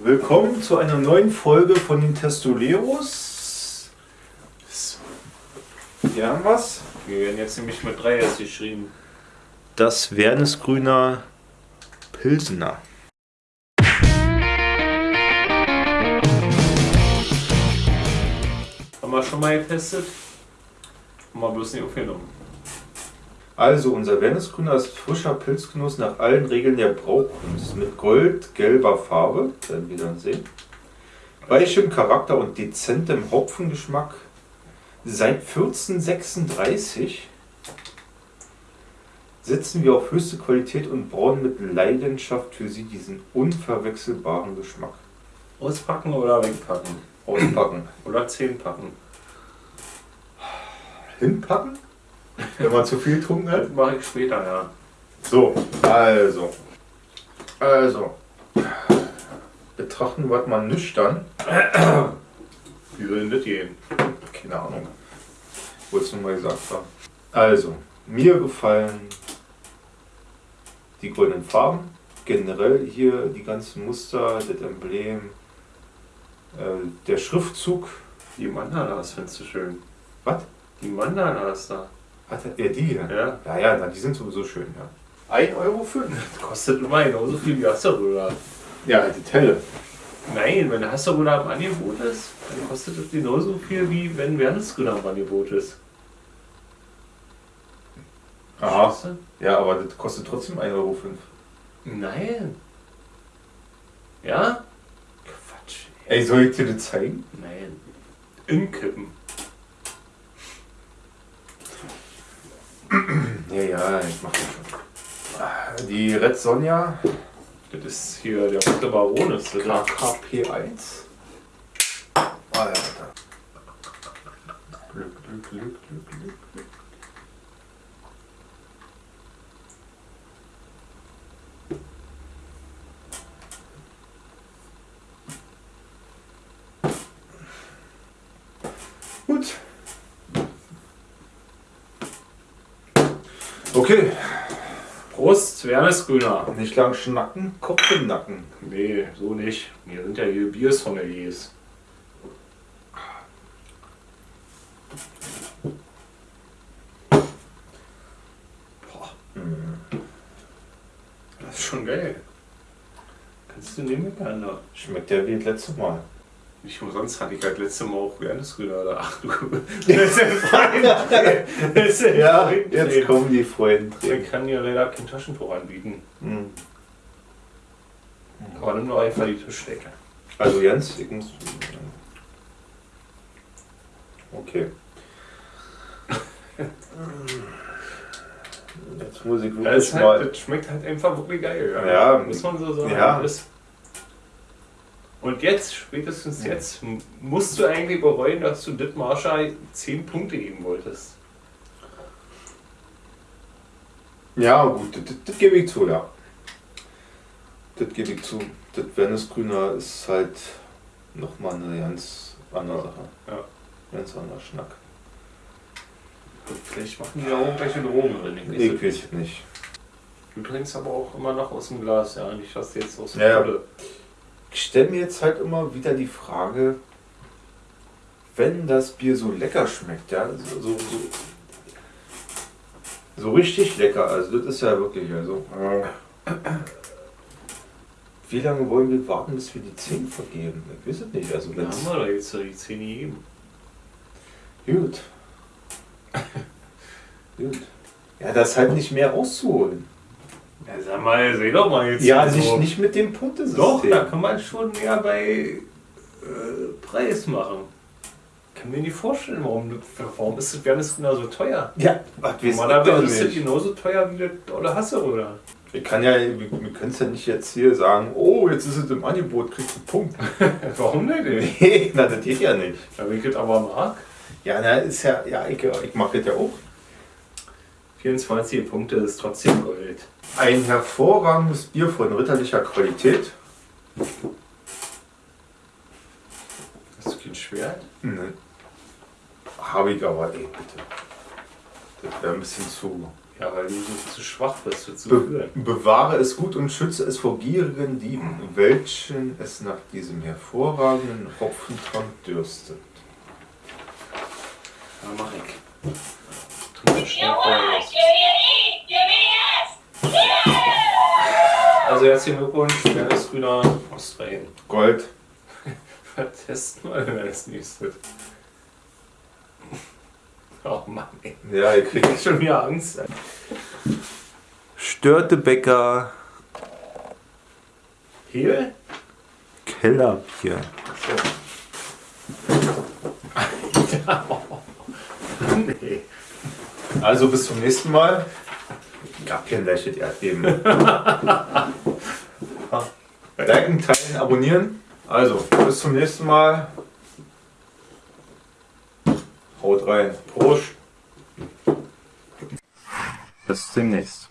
Willkommen zu einer neuen Folge von den Testoleros. Hier haben wir's. Wir werden jetzt nämlich mit 3 erst geschrieben. Das Wernesgrüner Pilsener. Haben wir schon mal getestet? Haben wir bloß nicht aufgenommen. Also unser Wernesgrüner ist frischer Pilzgenuss nach allen Regeln der Braukunst mit goldgelber Farbe, werden wir dann sehen. Weichem Charakter und dezentem Hopfengeschmack. Seit 1436 setzen wir auf höchste Qualität und brauen mit Leidenschaft für Sie diesen unverwechselbaren Geschmack. Auspacken oder wegpacken? Auspacken. Oder 10 packen? Hinpacken? Wenn man zu viel getrunken hat? Mache ich später, ja. So, also. Also. Betrachten wir es mal nüchtern. Wie soll denn das gehen? Keine Ahnung. Wollte es nur mal gesagt haben. Also, mir gefallen die goldenen Farben. Generell hier die ganzen Muster, das Emblem, äh, der Schriftzug. Die Mandalas findest du schön. Was? Die Mandalas da. Hat er die hier? Ja. Ja, ja, na, die sind sowieso schön, ja. 1,05 Euro? Das kostet immer genauso viel wie Hasseröder. Ja, die Telle. Nein, wenn Hasseröder im Angebot ist, dann kostet das genauso viel wie wenn Wernesgrüner im Angebot ist. Aha. Ja, aber das kostet trotzdem 1,05 Euro. Nein. Ja? Quatsch. Ey, soll ich dir das zeigen? Nein. Inkippen. Ja, ja, ich mach das schon. Ah, Die Red Sonja Das ist hier der rote Baron ist das. da. KKP1. Alter. Glück, Glück, Glück, Glück, Glück, Glück. Okay, Prost, Wernesgrüner. nicht lang schnacken, Kopf im Nacken. Nee, so nicht. Wir sind ja hier Biersommeliers. Boah. Das ist schon geil. Kannst du nehmen, miteinander? Schmeckt ja wie das letzte Mal. Nicht umsonst hatte ich halt letztes Mal auch Wernesgrüner da. Ach du. Das ist ein. Das ist Ja, jetzt kommen die Freunde. Ich kann dir leider kein Taschentuch anbieten. Hm. Aber nimm doch einfach die Tischdecke. Also Jens, ich muss. Okay. Jetzt muss ich Ja, wirklich ist mal. halt, das schmeckt halt einfach wirklich geil. Ja. muss man so sagen. Ja. Das- Und jetzt, spätestens jetzt, musst du eigentlich bereuen, dass du dit Marsha 10 Punkte geben wolltest. Ja, gut, das, das, das gebe ich zu, ja. Das gebe ich zu. Das Venusgrüner ist halt nochmal eine ganz andere Sache. Ja. Ganz anderer Schnack. Und vielleicht machen die ja auch irgendwelche Drogen drin. Ich weiß Ich es weiß nicht. nicht. Du trinkst aber auch immer noch aus dem Glas, ja, nicht dass du jetzt aus dem Ja, ja. Ich stelle mir jetzt halt immer wieder die Frage, wenn das Bier so lecker schmeckt, ja, so, so, so, so richtig lecker, also das ist ja wirklich, also, äh, wie lange wollen wir warten, bis wir die 10 vergeben? Ich weiß es nicht, also Da wenn's, haben wir doch jetzt die 10 gegeben. gut. gut. Ja, das ist halt nicht mehr rauszuholen. Ja, sag mal, seh doch mal jetzt. Ja, so. nicht, nicht mit dem Punktesystem. Doch, da kann man schon mehr bei äh, Preis machen. Kann mir nicht vorstellen, warum, warum ist das Wernesgrüner so teuer? Ja, was ich Normalerweise ist das genauso teuer wie das Olle Hasse, oder? Ich kann ja, wir, wir können es ja nicht jetzt hier sagen, oh, jetzt ist es im Angebot, kriegst du einen Punkt. Warum nicht? Nee, na, das geht ja nicht. Ja, ich das aber mag. Ja, na, ist ja, ja, ich, ich mache das ja auch. 24 Punkte ist trotzdem Gold. Ein hervorragendes Bier von ritterlicher Qualität. Hast du kein Schwert? Ne. Habe ich aber, ey, bitte. Das wäre ein bisschen zu Ja, weil du so zu schwach bist, für zu Be führen. bewahre es gut und schütze es vor gierigen Dieben, welchen es nach diesem hervorragenden Hopfentrank dürstet. Ja, mach ich. Mir schnell Also herzlichen Glückwunsch, Dennis Grüner, Australien. Gold. Testen wir wenn es nicht wird. Oh Mann, ey. Ja, ihr kriegt Ich schon wieder Angst. Störtebäcker Hehl? Kellerbier. nee. Also bis zum nächsten Mal. Gab kein leichtes Erdbeben. Liken, teilen, abonnieren. Also, bis zum nächsten Mal. Haut rein. Prost. Bis demnächst.